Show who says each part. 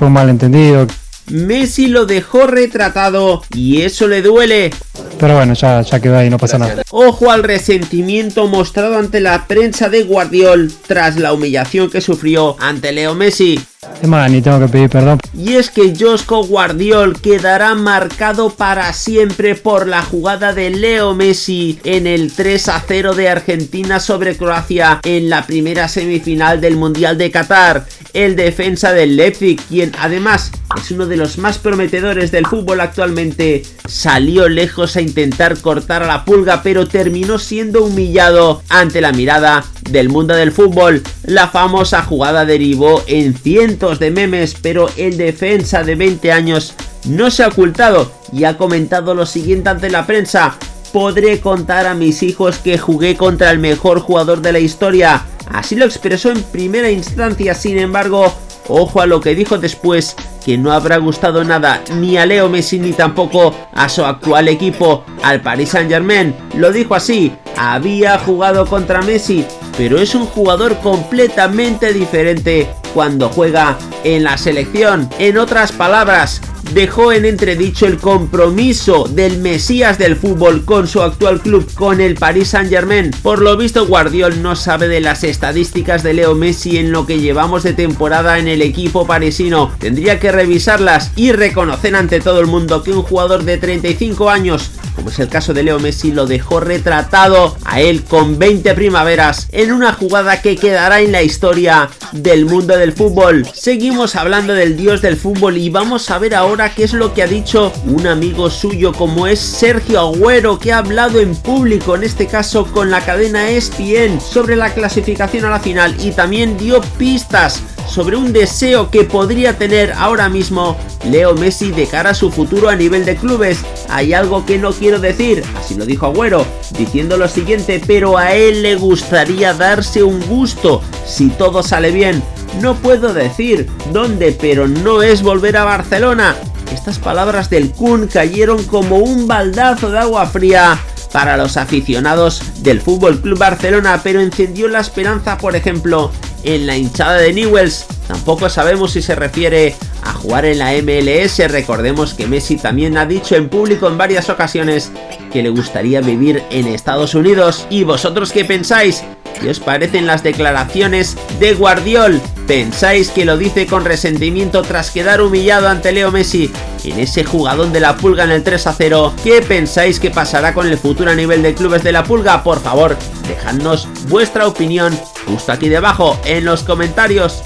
Speaker 1: fue un malentendido.
Speaker 2: Messi lo dejó retratado y eso le duele.
Speaker 1: Pero bueno, ya, ya quedó ahí, no pasa nada.
Speaker 2: Ojo al resentimiento mostrado ante la prensa de Guardiol tras la humillación que sufrió ante Leo Messi. Y es que Josko Guardiol quedará marcado para siempre por la jugada de Leo Messi en el 3 a 0 de Argentina sobre Croacia en la primera semifinal del Mundial de Qatar. El defensa del Leipzig, quien además es uno de los más prometedores del fútbol actualmente, salió lejos a intentar cortar a la pulga pero terminó siendo humillado ante la mirada del mundo del fútbol. La famosa jugada derivó en cientos de memes, pero el defensa de 20 años no se ha ocultado y ha comentado lo siguiente ante la prensa. Podré contar a mis hijos que jugué contra el mejor jugador de la historia. Así lo expresó en primera instancia, sin embargo, ojo a lo que dijo después, que no habrá gustado nada ni a Leo Messi ni tampoco a su actual equipo, al Paris Saint Germain. Lo dijo así, había jugado contra Messi, pero es un jugador completamente diferente cuando juega en la selección. En otras palabras, dejó en entredicho el compromiso del Mesías del fútbol con su actual club, con el Paris Saint Germain. Por lo visto Guardiol no sabe de las estadísticas de Leo Messi en lo que llevamos de temporada en el equipo parisino. Tendría que revisarlas y reconocer ante todo el mundo que un jugador de 35 años como es el caso de Leo Messi, lo dejó retratado a él con 20 primaveras en una jugada que quedará en la historia del mundo del fútbol. Seguimos hablando del dios del fútbol y vamos a ver ahora qué es lo que ha dicho un amigo suyo como es Sergio Agüero que ha hablado en público, en este caso con la cadena ESPN, sobre la clasificación a la final y también dio pistas sobre un deseo que podría tener ahora mismo Leo Messi de cara a su futuro a nivel de clubes. Hay algo que no quiero decir, así lo dijo Agüero, diciendo lo siguiente, pero a él le gustaría darse un gusto si todo sale bien. No puedo decir dónde, pero no es volver a Barcelona. Estas palabras del Kun cayeron como un baldazo de agua fría para los aficionados del Fútbol Club Barcelona, pero encendió la esperanza, por ejemplo, en la hinchada de Newells. Tampoco sabemos si se refiere a jugar en la MLS. Recordemos que Messi también ha dicho en público en varias ocasiones que le gustaría vivir en Estados Unidos. ¿Y vosotros qué pensáis? ¿Qué os parecen las declaraciones de Guardiol? ¿Pensáis que lo dice con resentimiento tras quedar humillado ante Leo Messi en ese jugadón de la pulga en el 3 a 0? ¿Qué pensáis que pasará con el futuro a nivel de clubes de la pulga? Por favor, dejadnos vuestra opinión justo aquí debajo en los comentarios.